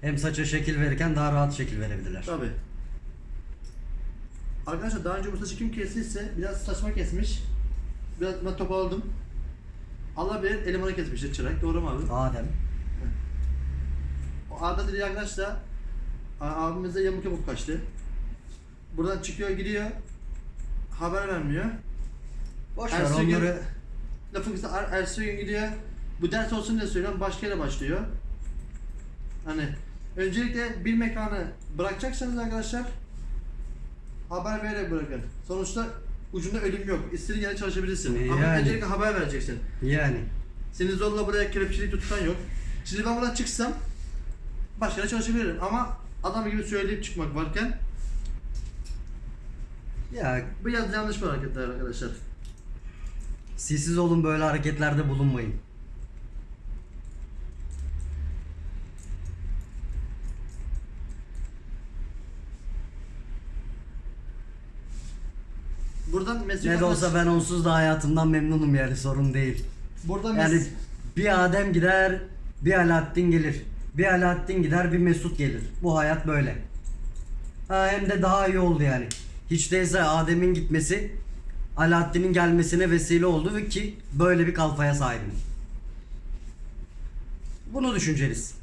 [SPEAKER 1] Hem saça şekil verirken daha rahat şekil verebilirler.
[SPEAKER 2] Tabi. Arkadaşlar daha önce bu saçı kim kestiyse biraz saçma kesmiş. Biraz ben toparladım. Allah bilir elemanı kesmiştir çırak. Doğru mu abi?
[SPEAKER 1] Adem.
[SPEAKER 2] O Arda dediği arkadaş da abimize yamuk yamuk kaçtı. Buradan çıkıyor gidiyor. Haber vermiyor.
[SPEAKER 1] Boş ver
[SPEAKER 2] gün-
[SPEAKER 1] onları.
[SPEAKER 2] Lafın kısa er, ertesi gün gidiyor. Bu ders olsun diye söylüyorum başka yere başlıyor. Hani öncelikle bir mekanı bırakacaksanız arkadaşlar haber vererek bırakın. Sonuçta ucunda ölüm yok. İstediğin yere çalışabilirsin. Ama
[SPEAKER 1] Yani.
[SPEAKER 2] öncelikle haber vereceksin.
[SPEAKER 1] Yani.
[SPEAKER 2] Seni zorla buraya kelepçelik tutan yok. Şimdi ben buradan çıksam başka yere çalışabilirim ama adam gibi söyleyip çıkmak varken
[SPEAKER 1] Ya
[SPEAKER 2] bu biraz yanlış bir hareketler arkadaşlar.
[SPEAKER 1] siz olun böyle hareketlerde bulunmayın.
[SPEAKER 2] Buradan meslek
[SPEAKER 1] Ne de olsa ben onsuz da hayatımdan memnunum yani sorun değil.
[SPEAKER 2] buradan
[SPEAKER 1] Yani bir Adem gider, bir Alaaddin gelir. Bir Alaaddin gider, bir Mesut gelir. Bu hayat böyle. Ha, hem de daha iyi oldu yani. Hiç değilse Adem'in gitmesi Alaaddin'in gelmesine vesile oldu ve ki böyle bir kalfaya sahibim. Bunu düşünceliyiz.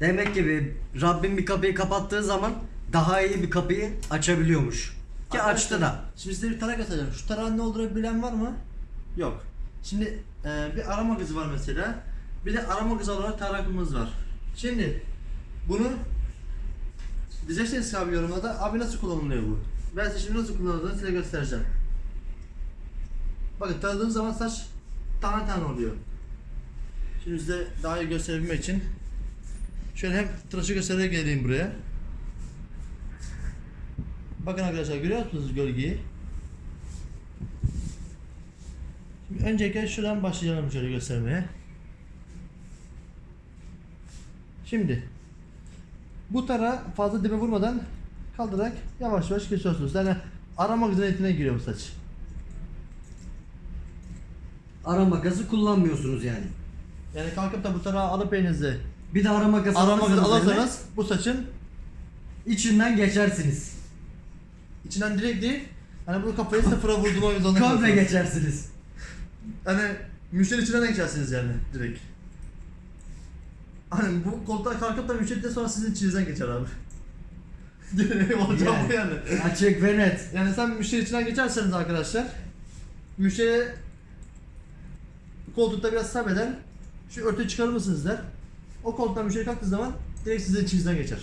[SPEAKER 1] Demek ki bir Rabbim bir kapıyı kapattığı zaman daha iyi bir kapıyı açabiliyormuş. Ki açtı da.
[SPEAKER 2] Şimdi size bir tarak atacağım. Şu tarağın ne olduğunu bilen var mı? Yok. Şimdi e, bir arama kızı var mesela. Bir de arama kızı olarak tarakımız var. Şimdi bunu diyeceksiniz abi yorumlarda abi nasıl kullanılıyor bu? Ben size şimdi nasıl kullanıldığını size göstereceğim. Bakın taradığınız zaman saç tane tane oluyor. Şimdi size daha iyi gösterebilmek için şöyle hem tıraşı göstererek geleyim buraya. Bakın arkadaşlar görüyor musunuz gölgeyi? Şimdi öncelikle şuradan başlayalım şöyle göstermeye. Şimdi bu tara fazla dibe vurmadan kaldırarak yavaş yavaş kesiyorsunuz. Yani arama güzelliğine giriyor bu saç.
[SPEAKER 1] Ara makası kullanmıyorsunuz yani.
[SPEAKER 2] Yani kalkıp da bu tarağı alıp elinizde
[SPEAKER 1] Bir de
[SPEAKER 2] arama güzel
[SPEAKER 1] alırsanız eline,
[SPEAKER 2] alırsanız bu saçın
[SPEAKER 1] içinden geçersiniz.
[SPEAKER 2] İçinden direkt değil hani bu kafayı sıfıra vurduğuma yüzden
[SPEAKER 1] Komple geçersiniz.
[SPEAKER 2] Hani müşteri içinden de geçersiniz yani direkt. Hani bu koltuğa kalkıp da müşteri de sonra sizin içinizden geçer abi. Olacak bu yani.
[SPEAKER 1] Açık ve net.
[SPEAKER 2] Yani sen müşteri içinden geçerseniz arkadaşlar müşteri koltukta biraz sabreder. Şu örtüyü çıkarır mısınız der. O koltuktan müşteri kalktığı zaman direkt sizin içinizden geçer.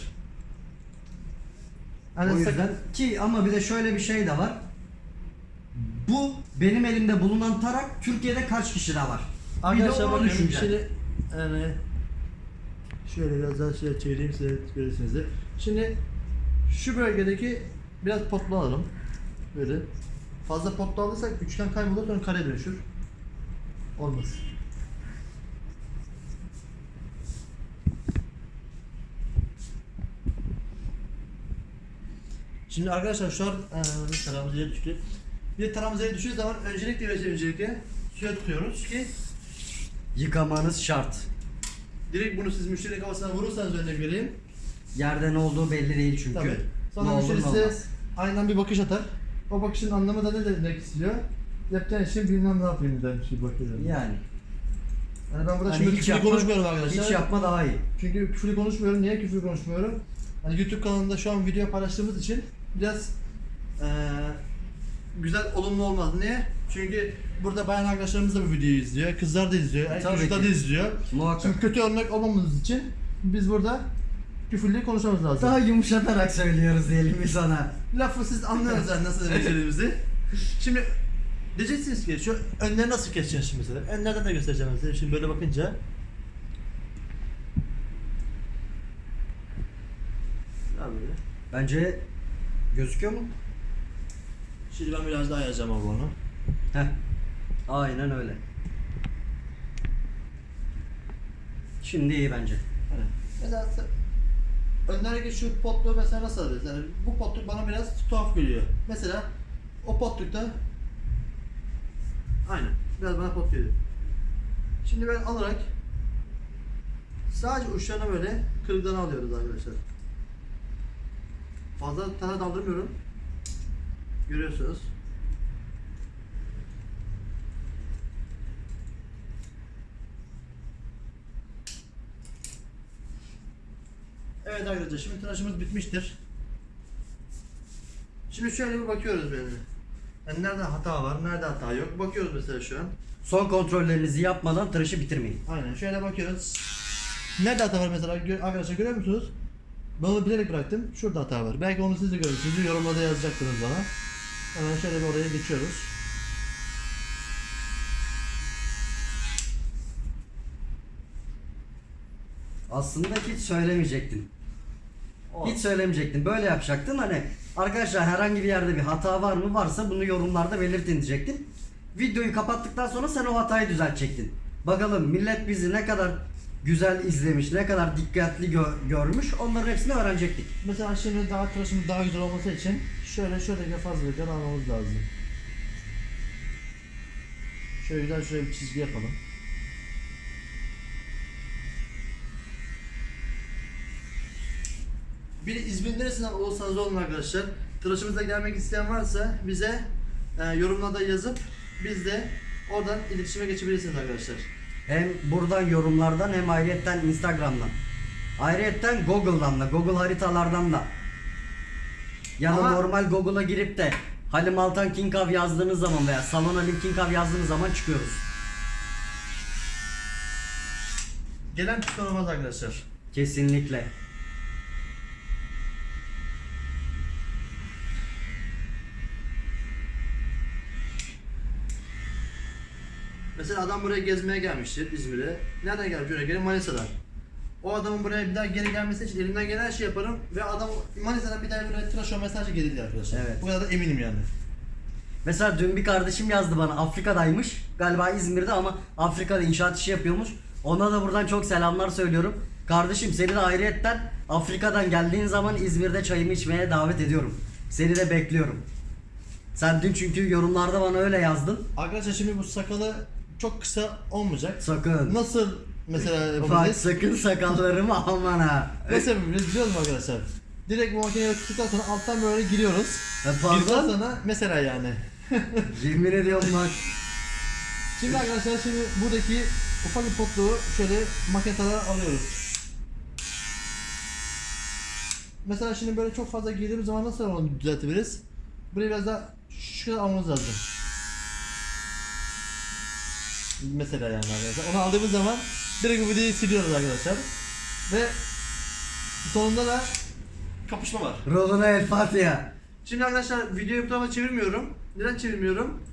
[SPEAKER 2] Hani
[SPEAKER 1] o yüzden ki ama bir de şöyle bir şey de var. Bu benim elimde bulunan tarak Türkiye'de kaç kişide var?
[SPEAKER 2] Arkadaşlar
[SPEAKER 1] bir de onu düşüneceğim.
[SPEAKER 2] şimdi yani şöyle biraz daha şöyle çevireyim size görürsünüz de. Şimdi şu bölgedeki biraz potlu alalım. Böyle. Fazla potlu alırsak üçgen kaybolur sonra kare dönüşür. Olmaz. Şimdi arkadaşlar şu an e, taramız yere düştü. Bir taramız yere düştüğü zaman öncelikle ve öncelikle suya tutuyoruz ki
[SPEAKER 1] Yıkamanız şart.
[SPEAKER 2] Direkt bunu siz müşteri kafasına vurursanız örnek vereyim.
[SPEAKER 1] Yerde ne olduğu belli değil çünkü.
[SPEAKER 2] Tabii. Sonra
[SPEAKER 1] Ne olur
[SPEAKER 2] müşteri
[SPEAKER 1] ne
[SPEAKER 2] size
[SPEAKER 1] olmaz.
[SPEAKER 2] aynen bir bakış atar. O bakışın anlamı da ne demek istiyor? Yapacağın işin bilmem ne yapayım der bir bakıyor. Yani.
[SPEAKER 1] Yani.
[SPEAKER 2] ben burada
[SPEAKER 1] Hani
[SPEAKER 2] şimdi
[SPEAKER 1] hiç yapma-
[SPEAKER 2] konuşmuyorum arkadaşlar.
[SPEAKER 1] Hiç yapma daha iyi.
[SPEAKER 2] Çünkü küfür konuşmuyorum. Niye küfür konuşmuyorum? Hani YouTube kanalında şu an video paylaştığımız için biraz eee, güzel olumlu olmaz. Niye? Çünkü burada bayan arkadaşlarımız da bu videoyu izliyor. Kızlar da izliyor. erkek
[SPEAKER 1] Tabii
[SPEAKER 2] çocuklar
[SPEAKER 1] ki.
[SPEAKER 2] da izliyor.
[SPEAKER 1] Muhakkak.
[SPEAKER 2] Şimdi kötü örnek olmamamız için biz burada küfürlü konuşmamız lazım.
[SPEAKER 1] Daha yumuşatarak söylüyoruz diyelim biz sana.
[SPEAKER 2] Lafı siz anlıyorsunuz yani nasıl demek istediğimizi. Şimdi diyeceksiniz ki şu önleri nasıl keseceğiz şimdi mesela? Önlerden de göstereceğim size. Şimdi böyle bakınca. Ya böyle.
[SPEAKER 1] Bence gözüküyor mu?
[SPEAKER 2] Şimdi ben biraz daha ayarlayacağım abi onu.
[SPEAKER 1] Heh. Aynen öyle. Şimdi iyi bence.
[SPEAKER 2] Hani mesela se- önlerdeki şu potluğu mesela nasıl alırız? Yani bu potluk bana biraz tuhaf geliyor. Mesela o potlukta aynen biraz bana pot geliyor. Şimdi ben alarak sadece uçlarına böyle kırıklarını alıyoruz arkadaşlar. Fazla tane daldırmıyorum. Görüyorsunuz. Evet arkadaşlar şimdi tıraşımız bitmiştir. Şimdi şöyle bir bakıyoruz böyle. Yani nerede hata var, nerede hata yok. Bakıyoruz mesela şu an.
[SPEAKER 1] Son kontrollerinizi yapmadan tıraşı bitirmeyin.
[SPEAKER 2] Aynen şöyle bakıyoruz. Nerede hata var mesela arkadaşlar görüyor musunuz? Ben onu bilerek bıraktım. Şurada hata var. Belki onu siz de görürsünüz. Yorumlarda yazacaktınız bana. Hemen şöyle bir oraya geçiyoruz.
[SPEAKER 1] Aslında hiç söylemeyecektin. Hiç söylemeyecektin. Böyle yapacaktın. Hani arkadaşlar herhangi bir yerde bir hata var mı? Varsa bunu yorumlarda belirtin diyecektin. Videoyu kapattıktan sonra sen o hatayı düzeltecektin. Bakalım millet bizi ne kadar güzel izlemiş, ne kadar dikkatli gö- görmüş onların hepsini öğrenecektik.
[SPEAKER 2] Mesela şimdi daha tıraşımız daha güzel olması için şöyle şöyle fazlalıklar almamız lazım. Şöyle güzel şöyle bir çizgi yapalım. Bir İzmir neresinden olursanız olun arkadaşlar. Tıraşımıza gelmek isteyen varsa bize e, yorumlarda yazıp biz de oradan iletişime geçebilirsiniz arkadaşlar.
[SPEAKER 1] Hem buradan yorumlardan hem ayrıyetten Instagram'dan. Ayrıyetten Google'dan da, Google haritalardan da. Ya da
[SPEAKER 2] Ama-
[SPEAKER 1] normal Google'a girip de Halim Altan King Av yazdığınız zaman veya Salon Halim King yazdığınız zaman çıkıyoruz.
[SPEAKER 2] Gelen pişman olmaz arkadaşlar.
[SPEAKER 1] Kesinlikle.
[SPEAKER 2] Mesela adam buraya gezmeye gelmiştir İzmir'e. Nereden gelmiş oraya geri Manisa'dan. O adamın buraya bir daha geri gelmesi için elimden gelen her şeyi yaparım ve adam Manisa'dan bir daha buraya tıraş olmaya sadece gelir arkadaşlar.
[SPEAKER 1] Evet.
[SPEAKER 2] Bu kadar da eminim yani.
[SPEAKER 1] Mesela dün bir kardeşim yazdı bana Afrika'daymış. Galiba İzmir'de ama Afrika'da inşaat işi yapıyormuş. Ona da buradan çok selamlar söylüyorum. Kardeşim seni de ayrıyetten Afrika'dan geldiğin zaman İzmir'de çayımı içmeye davet ediyorum. Seni de bekliyorum. Sen dün çünkü yorumlarda bana öyle yazdın.
[SPEAKER 2] Arkadaşlar şimdi bu sakalı çok kısa olmayacak.
[SPEAKER 1] Sakın.
[SPEAKER 2] Nasıl mesela
[SPEAKER 1] Bak
[SPEAKER 2] yapabiliriz?
[SPEAKER 1] sakın sakallarımı aman ha.
[SPEAKER 2] Nasıl yapabiliriz biliyor musun arkadaşlar? Direkt bu makineye tuttuktan sonra alttan böyle giriyoruz.
[SPEAKER 1] Ya
[SPEAKER 2] Girdikten
[SPEAKER 1] pardon.
[SPEAKER 2] sonra mesela yani.
[SPEAKER 1] Yemin ediyorum bak.
[SPEAKER 2] Şimdi arkadaşlar şimdi buradaki ufak bir potluğu şöyle maketalara alıyoruz. Mesela şimdi böyle çok fazla girdiğimiz zaman nasıl onu düzeltebiliriz? Burayı biraz daha şu kadar almamız lazım. Mesela yani arkadaşlar. Onu aldığımız zaman direkt bu videoyu siliyoruz arkadaşlar. Ve sonunda da kapışma var.
[SPEAKER 1] Roluna El Fatiha.
[SPEAKER 2] Şimdi arkadaşlar videoyu bu tarafa çevirmiyorum. Neden çevirmiyorum?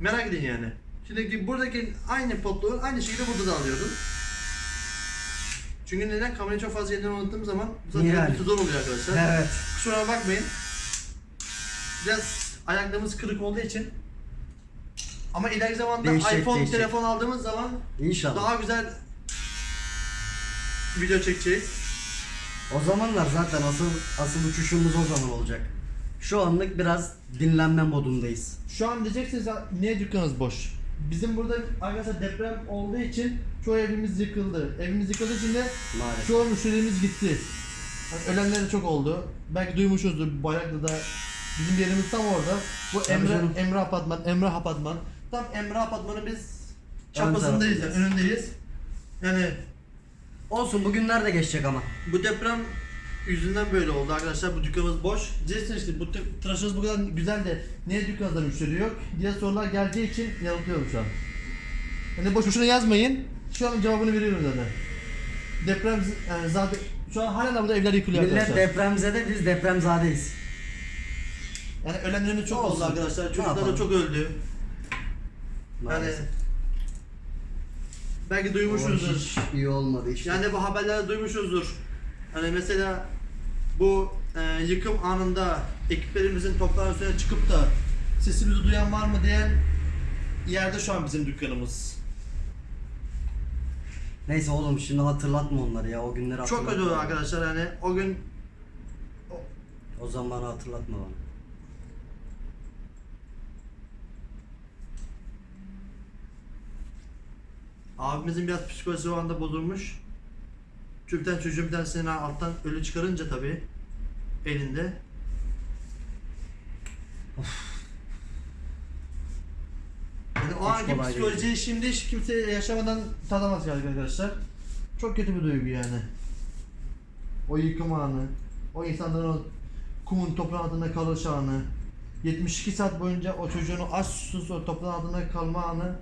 [SPEAKER 2] Merak edin yani. Şimdi buradaki aynı potluğu aynı şekilde burada da alıyordum. Çünkü neden? Kamerayı çok fazla yerden unuttuğum zaman bu zaten
[SPEAKER 1] yani?
[SPEAKER 2] zor oluyor arkadaşlar.
[SPEAKER 1] Evet.
[SPEAKER 2] Kusura bakmayın. Biraz ayaklarımız kırık olduğu için. Ama ileriki zamanda
[SPEAKER 1] Değişecek,
[SPEAKER 2] iPhone
[SPEAKER 1] değişecek.
[SPEAKER 2] telefon aldığımız zaman
[SPEAKER 1] İnşallah.
[SPEAKER 2] daha güzel video çekeceğiz.
[SPEAKER 1] O zamanlar zaten asıl asıl uçuşumuz o zaman olacak. Şu anlık biraz dinlenme modundayız.
[SPEAKER 2] Şu an diyeceksiniz "Ya niye dükkanınız boş? Bizim burada arkadaşlar deprem olduğu için çoğu evimiz yıkıldı. Evimiz yıkıldığı için de
[SPEAKER 1] Maalesef.
[SPEAKER 2] çoğu müşterimiz gitti. Ölenler de çok oldu. Belki duymuşsunuzdur Bayraklı'da bizim yerimiz tam orada. Bu
[SPEAKER 1] Tabii
[SPEAKER 2] Emre
[SPEAKER 1] canım.
[SPEAKER 2] Emre Apartman, Emre Apartman. Tam Emre Apartman'ın biz çaprazındayız yani, önündeyiz. Yani
[SPEAKER 1] Olsun bugünler de geçecek ama.
[SPEAKER 2] bu deprem yüzünden böyle oldu arkadaşlar. Bu dükkanımız boş. Diyeceksiniz işte bu tı- tıraşınız bu kadar güzel de niye dükkanda müşteri yok diye sorular geldiği için yanıtlıyorum şu an. Yani boş boşuna yazmayın. Şu an cevabını veriyorum zaten. Deprem z- yani zaten şu an hala da burada evler yıkılıyor
[SPEAKER 1] Millet
[SPEAKER 2] arkadaşlar.
[SPEAKER 1] depremzede biz depremzadeyiz.
[SPEAKER 2] yani ölenlerimiz çok oldu arkadaşlar. Çocuklar da
[SPEAKER 1] yapalım?
[SPEAKER 2] çok öldü. Yani
[SPEAKER 1] Maalesef.
[SPEAKER 2] belki
[SPEAKER 1] O
[SPEAKER 2] duymuşsunuzdur.
[SPEAKER 1] hiç iyi olmadı işte.
[SPEAKER 2] Yani bu haberlerde duymuşuzdur. Hani mesela bu e, yıkım anında ekiplerimizin toprağın üstüne çıkıp da sesimizi duyan var mı diyen yerde şu an bizim dükkanımız.
[SPEAKER 1] Neyse oğlum şimdi hatırlatma onları ya o günleri
[SPEAKER 2] Çok
[SPEAKER 1] hatırlatma.
[SPEAKER 2] kötü oldu arkadaşlar hani o gün
[SPEAKER 1] O zamanı hatırlatma bana.
[SPEAKER 2] Abimizin biraz psikolojisi o anda bozulmuş. Tane çocuğun bir tanesini alttan ölü çıkarınca tabii elinde. Yani o
[SPEAKER 1] Hiç
[SPEAKER 2] anki
[SPEAKER 1] kolay
[SPEAKER 2] psikolojiyi şimdi hiç kimse yaşamadan tadamaz galiba arkadaşlar. Çok kötü bir duygu yani. O yıkım anı, o insanların o kumun toprağın altında kalış anı, 72 saat boyunca o çocuğun aç susuz o toprağın altında kalma anı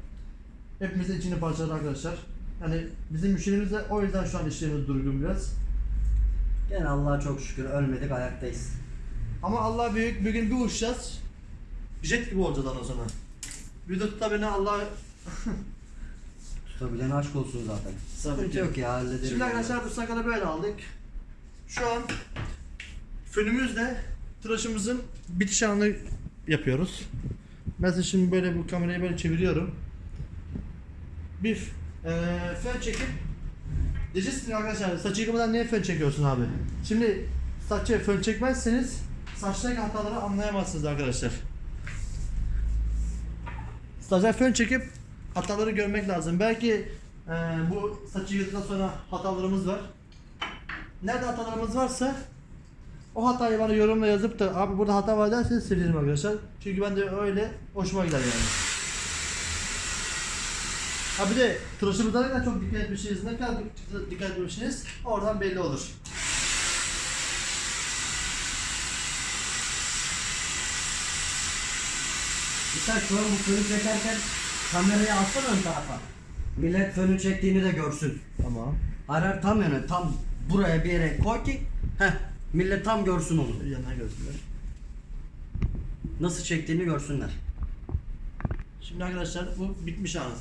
[SPEAKER 2] hepimizin içini parçaladı arkadaşlar. Yani bizim müşterimiz de o yüzden şu an işlerimiz durgun biraz.
[SPEAKER 1] Gene Allah'a çok şükür ölmedik ayaktayız.
[SPEAKER 2] Ama Allah büyük bir gün bir uçacağız. Jet gibi olacağız ondan sonra. Bir de tutabilene Allah
[SPEAKER 1] Tutabilen aşk olsun zaten. Sıkıntı yok ya hallederiz.
[SPEAKER 2] Şimdi arkadaşlar bu sakalı böyle aldık. Şu an fönümüzle tıraşımızın bitiş anını yapıyoruz. Ben size şimdi böyle bu kamerayı böyle çeviriyorum. Bir eee fön çekip Diyeceksiniz arkadaşlar saçı yıkamadan niye fön çekiyorsun abi? Şimdi saçı fön çekmezseniz saçtaki hataları anlayamazsınız arkadaşlar. Stajyer fön çekip hataları görmek lazım. Belki eee, bu saçı yıkadıktan sonra hatalarımız var. Nerede hatalarımız varsa o hatayı bana yorumla yazıp da abi burada hata var derseniz sevinirim arkadaşlar. Çünkü ben de öyle hoşuma gider yani. Ha bir de tıraşımıza ne kadar çok dikkat etmişsiniz, ne kadar dik- dikkat etmişsiniz oradan belli olur.
[SPEAKER 1] Sen şu an bu fönü çekerken kamerayı alsana ön tarafa. Millet fönü çektiğini de görsün.
[SPEAKER 2] Tamam.
[SPEAKER 1] Hayır, tam yöne tam buraya bir yere koy ki heh, millet tam görsün onu.
[SPEAKER 2] Yanına göstereyim.
[SPEAKER 1] Nasıl çektiğini görsünler.
[SPEAKER 2] Şimdi arkadaşlar bu bitmiş anı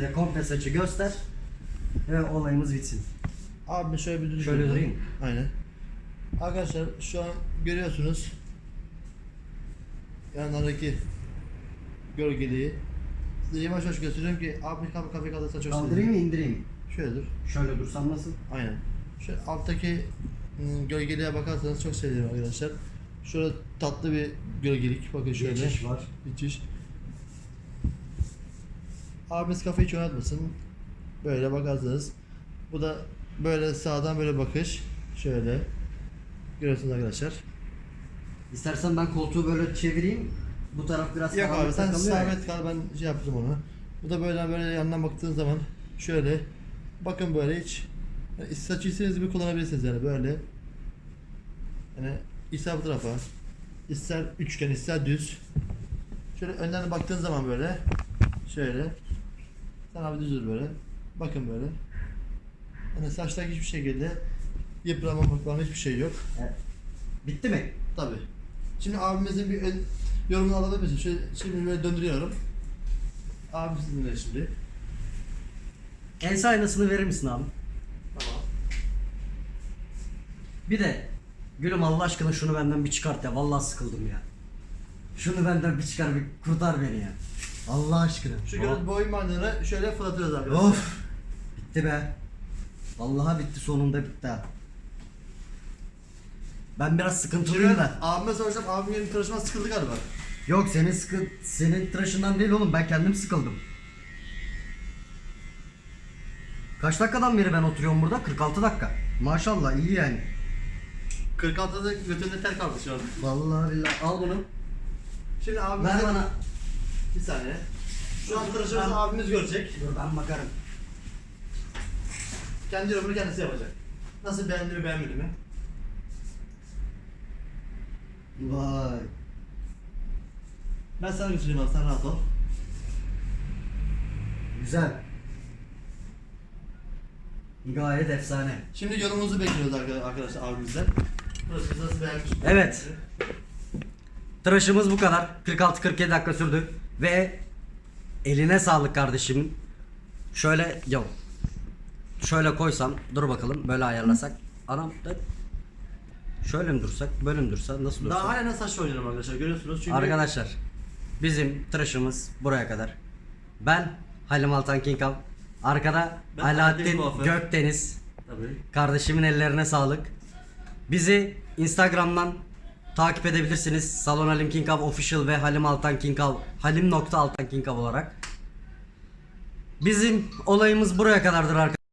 [SPEAKER 1] de komple saçı göster ve olayımız bitsin.
[SPEAKER 2] Abi şöyle bir düdük
[SPEAKER 1] Şöyle durayım.
[SPEAKER 2] Aynen. Arkadaşlar şu an görüyorsunuz yanlarındaki gölgeliği. Size yavaş yavaş gösteriyorum ki abi kafe kafe kalırsa çok
[SPEAKER 1] Kaldırayım mı indireyim?
[SPEAKER 2] Şöyle dur.
[SPEAKER 1] Şöyle dursam nasıl?
[SPEAKER 2] Aynen. Şu alttaki ım, gölgeliğe bakarsanız çok sevinirim arkadaşlar. Şurada tatlı bir gölgelik. Bakın şöyle.
[SPEAKER 1] Geçiş var.
[SPEAKER 2] Geçiş. Abimiz kafayı hiç oynatmasın. Böyle bakarsanız. Bu da böyle sağdan böyle bakış. Şöyle. Görüyorsunuz arkadaşlar.
[SPEAKER 1] İstersen ben koltuğu böyle çevireyim. Bu taraf biraz
[SPEAKER 2] Yok abi sen sabit kal ben şey yaptım onu. Bu da böyle böyle yandan baktığın zaman şöyle bakın böyle hiç yani saçı istediğiniz gibi kullanabilirsiniz yani böyle. Yani ister bu tarafa ister üçgen ister düz. Şöyle önden baktığın zaman böyle şöyle sen abi düz dur böyle. Bakın böyle. Yani saçtaki hiçbir şekilde yıpranmamak falan hiçbir şey yok.
[SPEAKER 1] Evet. Bitti mi?
[SPEAKER 2] Tabi. Şimdi abimizin bir ön, yorumunu alabilir misin? Şöyle, şimdi böyle döndürüyorum. Abim sizinle şimdi.
[SPEAKER 1] Ense aynasını verir misin abi?
[SPEAKER 2] Tamam.
[SPEAKER 1] Bir de gülüm Allah aşkına şunu benden bir çıkart ya. Vallahi sıkıldım ya. Şunu benden bir çıkar bir kurtar beni ya. Allah aşkına.
[SPEAKER 2] Şu göz bandını şöyle fırlatıyoruz arkadaşlar.
[SPEAKER 1] Of. Bitti be. Vallahi bitti sonunda bitti ha. Ben biraz sıkıntılıyım
[SPEAKER 2] Şimdi
[SPEAKER 1] da.
[SPEAKER 2] abime sorsam abim benim tıraşıma sıkıldı galiba.
[SPEAKER 1] Yok senin sıkı senin tıraşından değil oğlum ben kendim sıkıldım. Kaç dakikadan beri ben oturuyorum burada? 46 dakika. Maşallah iyi yani.
[SPEAKER 2] 46'da götünde ter kaldı şu an.
[SPEAKER 1] Vallahi billahi al bunu.
[SPEAKER 2] Şimdi abim
[SPEAKER 1] Ver bana.
[SPEAKER 2] Bir saniye. Şu an tıraşımızı abimiz görecek.
[SPEAKER 1] Dur ben bakarım.
[SPEAKER 2] Kendi yorumunu kendisi yapacak. Nasıl beğendi mi beğenmedi mi?
[SPEAKER 1] Vay.
[SPEAKER 2] Ben sana götüreyim abi sen rahat ol.
[SPEAKER 1] Güzel. Gayet efsane.
[SPEAKER 2] Şimdi yorumunuzu bekliyoruz arka- arkadaşlar abimizden. Burası nasıl beğenmiş? mi?
[SPEAKER 1] Evet. Tıraşımız bu kadar. 46-47 dakika sürdü. Ve eline sağlık kardeşimin. Şöyle yok. Şöyle koysam dur bakalım böyle ayarlasak. Anam da şöyle mi dursak böyle mi dursa nasıl dursa.
[SPEAKER 2] Daha hala saç oynuyorum arkadaşlar görüyorsunuz çünkü
[SPEAKER 1] Arkadaşlar bizim tıraşımız buraya kadar. Ben Halim Altan Kinkal. Arkada
[SPEAKER 2] Ben
[SPEAKER 1] Alaaddin. Gökdeniz.
[SPEAKER 2] Tabii.
[SPEAKER 1] Kardeşimin ellerine sağlık. Bizi Instagram'dan takip edebilirsiniz. Salon Halim Kinkav Official ve Halim Altan Kinkav Halim nokta Altan Kinkav olarak. Bizim olayımız buraya kadardır arkadaşlar.